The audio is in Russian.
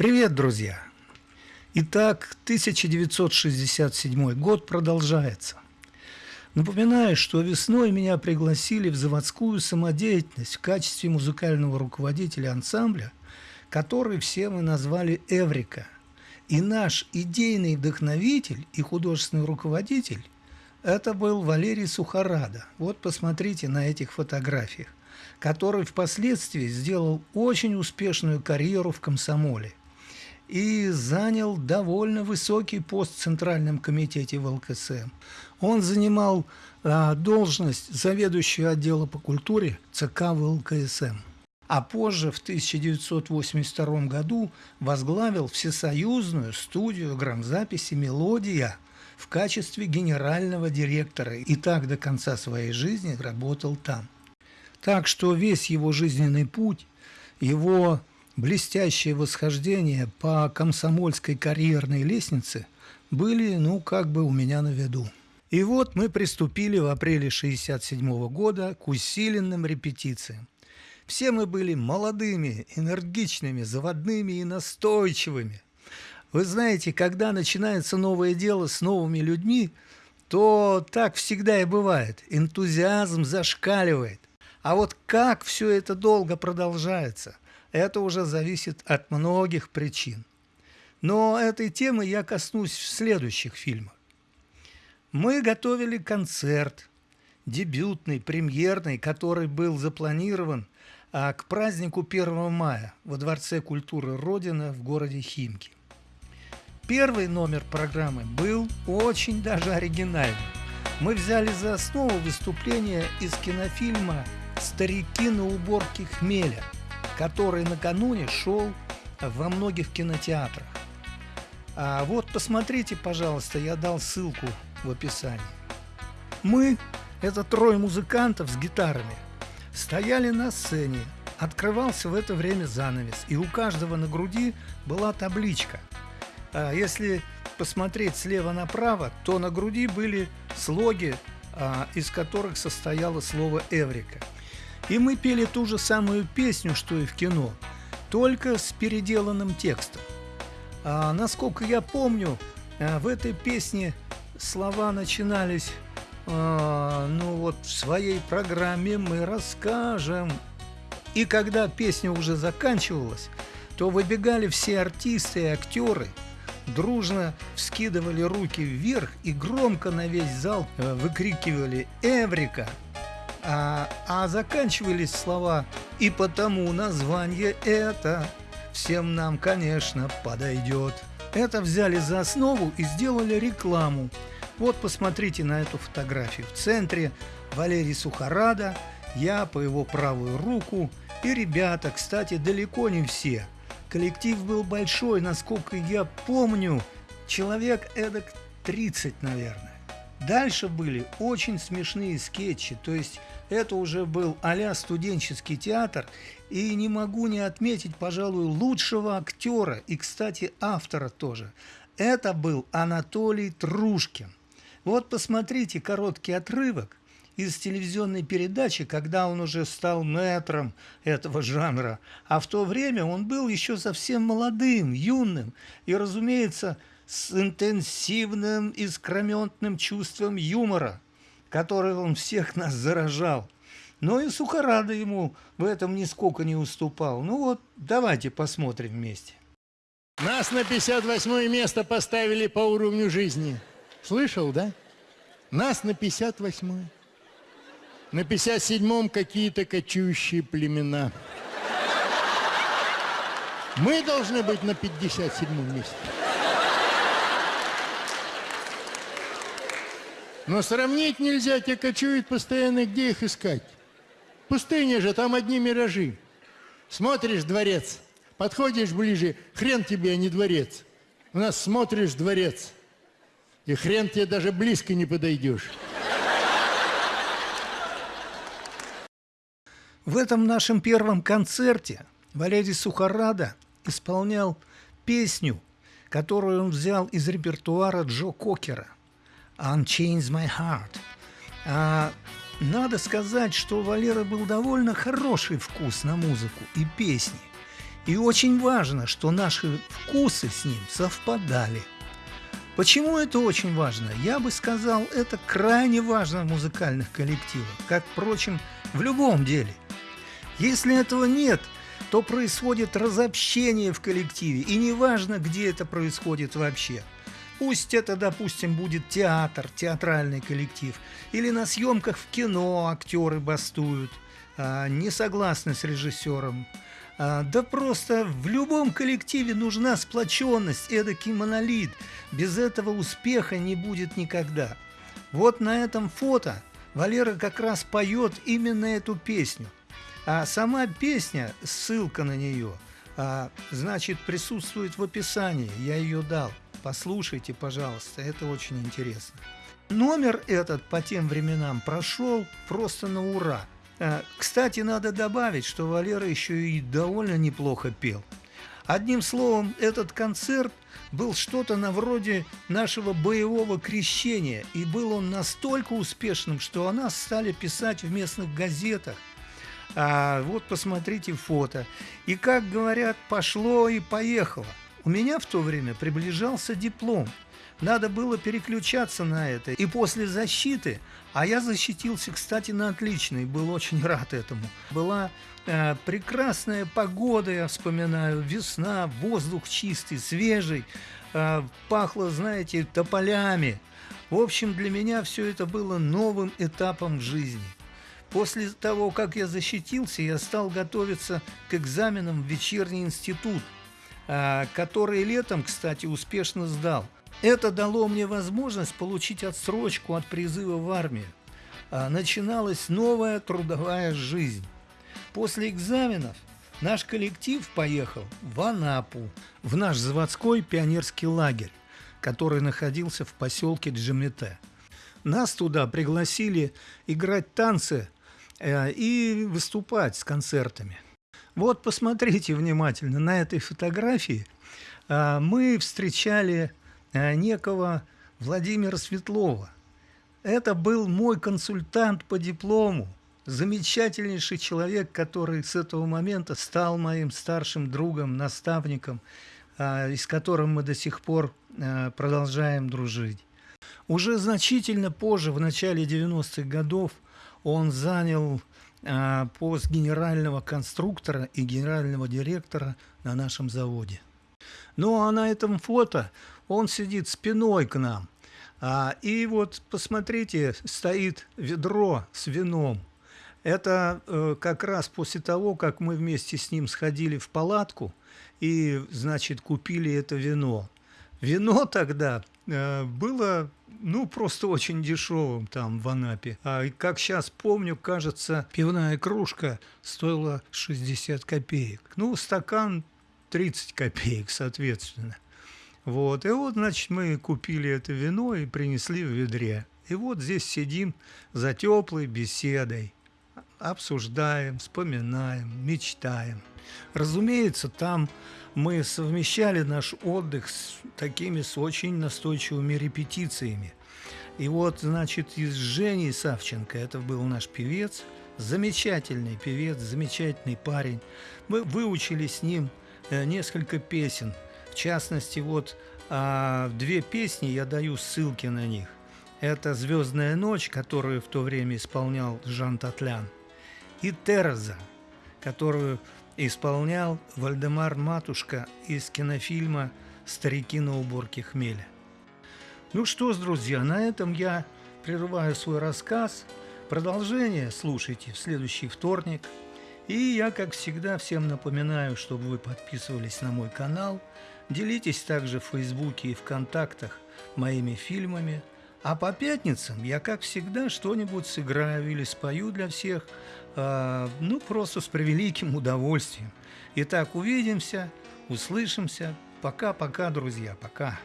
Привет, друзья! Итак, 1967 год продолжается. Напоминаю, что весной меня пригласили в заводскую самодеятельность в качестве музыкального руководителя ансамбля, который все мы назвали «Эврика». И наш идейный вдохновитель и художественный руководитель – это был Валерий Сухорада. Вот посмотрите на этих фотографиях, который впоследствии сделал очень успешную карьеру в комсомоле и занял довольно высокий пост в Центральном комитете ВЛКСМ. Он занимал а, должность заведующего отдела по культуре ЦК ВЛКСМ. А позже, в 1982 году, возглавил всесоюзную студию грамзаписи «Мелодия» в качестве генерального директора и так до конца своей жизни работал там. Так что весь его жизненный путь, его блестящее восхождение по комсомольской карьерной лестнице были, ну, как бы у меня на виду. И вот мы приступили в апреле 1967 года к усиленным репетициям. Все мы были молодыми, энергичными, заводными и настойчивыми. Вы знаете, когда начинается новое дело с новыми людьми, то так всегда и бывает. Энтузиазм зашкаливает. А вот как все это долго продолжается – это уже зависит от многих причин. Но этой темы я коснусь в следующих фильмах. Мы готовили концерт, дебютный, премьерный, который был запланирован а, к празднику 1 мая во Дворце культуры Родина в городе Химки. Первый номер программы был очень даже оригинальным. Мы взяли за основу выступление из кинофильма «Старики на уборке хмеля», который накануне шел во многих кинотеатрах. А вот посмотрите, пожалуйста, я дал ссылку в описании. Мы, это трое музыкантов с гитарами, стояли на сцене, открывался в это время занавес, и у каждого на груди была табличка. А если посмотреть слева направо, то на груди были слоги, а, из которых состояло слово «Эврика». И мы пели ту же самую песню, что и в кино, только с переделанным текстом. А, насколько я помню, а, в этой песне слова начинались а, ну вот в своей программе мы расскажем. И когда песня уже заканчивалась, то выбегали все артисты и актеры, дружно вскидывали руки вверх и громко на весь зал э, выкрикивали «Эврика!» А, а заканчивались слова «И потому название это всем нам, конечно, подойдет». Это взяли за основу и сделали рекламу. Вот посмотрите на эту фотографию. В центре Валерий Сухорада, я по его правую руку и ребята, кстати, далеко не все. Коллектив был большой, насколько я помню, человек эдак 30, наверное. Дальше были очень смешные скетчи, то есть это уже был а студенческий театр, и не могу не отметить, пожалуй, лучшего актера и, кстати, автора тоже. Это был Анатолий Трушкин. Вот посмотрите короткий отрывок из телевизионной передачи, когда он уже стал мэтром этого жанра. А в то время он был еще совсем молодым, юным. И, разумеется, с интенсивным искрометным чувством юмора, который он всех нас заражал. Но и Сухорада ему в этом нисколько не уступал. Ну вот, давайте посмотрим вместе. Нас на 58 место поставили по уровню жизни. Слышал, да? Нас на 58 -е. На 57-м какие-то кочующие племена. Мы должны быть на 57 месте. Но сравнить нельзя, те кочуют постоянно, где их искать? Пустыня же, там одни миражи. Смотришь дворец, подходишь ближе, хрен тебе, а не дворец. У нас смотришь дворец, и хрен тебе даже близко не подойдешь. В этом нашем первом концерте Валерий Сухорада исполнял песню, которую он взял из репертуара Джо Кокера – Unchains My Heart. А, надо сказать, что у Валеры был довольно хороший вкус на музыку и песни. И очень важно, что наши вкусы с ним совпадали. Почему это очень важно? Я бы сказал, это крайне важно в музыкальных коллективах, как, впрочем, в любом деле. Если этого нет, то происходит разобщение в коллективе, и неважно, где это происходит вообще. Пусть это, допустим, будет театр, театральный коллектив, или на съемках в кино актеры бастуют, а, не согласны с режиссером, а, да просто в любом коллективе нужна сплоченность, эдакий монолит. Без этого успеха не будет никогда. Вот на этом фото Валера как раз поет именно эту песню. А сама песня, ссылка на нее, а, значит, присутствует в описании. Я ее дал. Послушайте, пожалуйста, это очень интересно. Номер этот по тем временам прошел просто на ура. Э, кстати, надо добавить, что Валера еще и довольно неплохо пел. Одним словом, этот концерт был что-то на вроде нашего боевого крещения, и был он настолько успешным, что о нас стали писать в местных газетах. А вот посмотрите фото. И, как говорят, пошло и поехало. У меня в то время приближался диплом – надо было переключаться на это. И после защиты, а я защитился, кстати, на отлично, и был очень рад этому. Была э, прекрасная погода, я вспоминаю, весна, воздух чистый, свежий, э, пахло, знаете, тополями. В общем, для меня все это было новым этапом в жизни. После того, как я защитился, я стал готовиться к экзаменам в вечерний институт, который летом, кстати, успешно сдал – это дало мне возможность получить отсрочку от призыва в армию. А начиналась новая трудовая жизнь. После экзаменов наш коллектив поехал в Анапу, в наш заводской пионерский лагерь, который находился в поселке Джамете. Нас туда пригласили играть танцы э, и выступать с концертами. Вот посмотрите внимательно на этой фотографии. Э, мы встречали Э, некого Владимира Светлова. Это был мой консультант по диплому, замечательнейший человек, который с этого момента стал моим старшим другом, наставником, и с которым мы до сих пор продолжаем дружить. Уже значительно позже, в начале 90-х годов, он занял пост генерального конструктора и генерального директора на нашем заводе. Ну а на этом фото он сидит спиной к нам. А, и вот посмотрите, стоит ведро с вином. Это э, как раз после того, как мы вместе с ним сходили в палатку и, значит, купили это вино. Вино тогда э, было, ну, просто очень дешевым там в Анапе. А как сейчас помню, кажется, пивная кружка стоила 60 копеек. Ну, стакан 30 копеек, соответственно. Вот, и вот, значит, мы купили это вино и принесли в ведре. И вот здесь сидим за теплой беседой, обсуждаем, вспоминаем, мечтаем. Разумеется, там мы совмещали наш отдых с такими с очень настойчивыми репетициями. И вот, значит, из Жени Савченко, это был наш певец, замечательный певец, замечательный парень. Мы выучили с ним э, несколько песен – в частности, вот а, две песни, я даю ссылки на них. Это «Звездная ночь», которую в то время исполнял Жан Татлян, и «Терза», которую исполнял Вальдемар Матушка из кинофильма «Старики на уборке хмеля». Ну что ж, друзья, на этом я прерываю свой рассказ. Продолжение слушайте в следующий вторник. И я, как всегда, всем напоминаю, чтобы вы подписывались на мой канал – Делитесь также в Фейсбуке и ВКонтактах моими фильмами. А по пятницам я, как всегда, что-нибудь сыграю или спою для всех, э, ну, просто с превеликим удовольствием. Итак, увидимся, услышимся. Пока-пока, друзья, пока.